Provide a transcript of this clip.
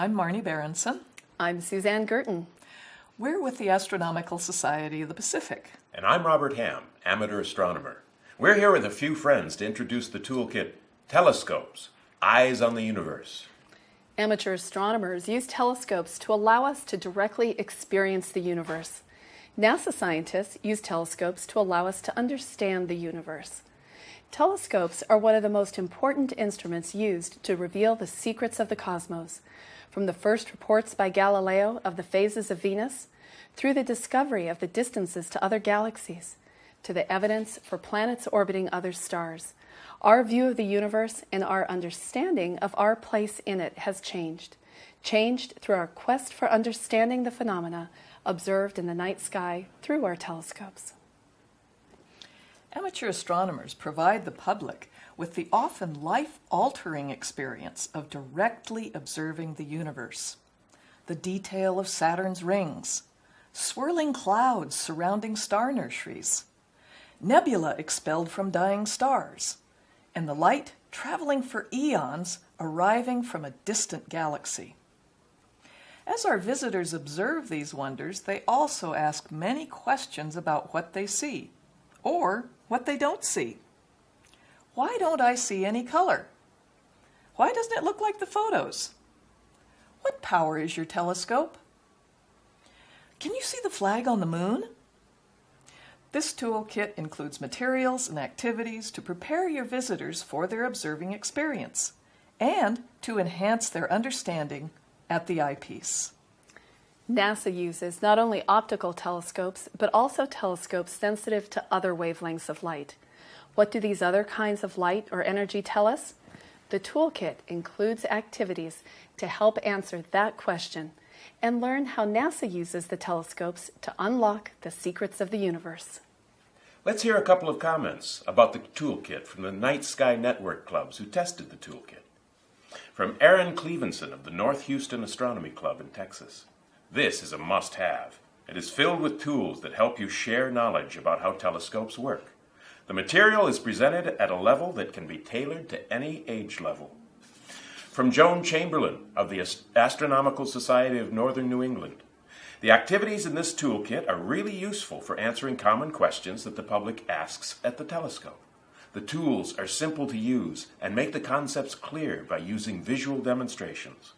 I'm Marni Berendsen. I'm Suzanne Gurton. We're with the Astronomical Society of the Pacific. And I'm Robert Ham, amateur astronomer. We're here with a few friends to introduce the toolkit Telescopes, Eyes on the Universe. Amateur astronomers use telescopes to allow us to directly experience the universe. NASA scientists use telescopes to allow us to understand the universe. Telescopes are one of the most important instruments used to reveal the secrets of the cosmos, from the first reports by Galileo of the phases of Venus, through the discovery of the distances to other galaxies, to the evidence for planets orbiting other stars. Our view of the universe and our understanding of our place in it has changed, changed through our quest for understanding the phenomena observed in the night sky through our telescopes. Amateur astronomers provide the public with the often life-altering experience of directly observing the universe. The detail of Saturn's rings, swirling clouds surrounding star nurseries, nebula expelled from dying stars, and the light traveling for eons arriving from a distant galaxy. As our visitors observe these wonders, they also ask many questions about what they see, or what they don't see. Why don't I see any color? Why doesn't it look like the photos? What power is your telescope? Can you see the flag on the moon? This toolkit includes materials and activities to prepare your visitors for their observing experience and to enhance their understanding at the eyepiece. NASA uses not only optical telescopes, but also telescopes sensitive to other wavelengths of light. What do these other kinds of light or energy tell us? The toolkit includes activities to help answer that question and learn how NASA uses the telescopes to unlock the secrets of the universe. Let's hear a couple of comments about the toolkit from the Night Sky Network clubs who tested the toolkit. From Aaron Clevenson of the North Houston Astronomy Club in Texas. This is a must-have. It is filled with tools that help you share knowledge about how telescopes work. The material is presented at a level that can be tailored to any age level. From Joan Chamberlain of the Astronomical Society of Northern New England. The activities in this toolkit are really useful for answering common questions that the public asks at the telescope. The tools are simple to use and make the concepts clear by using visual demonstrations.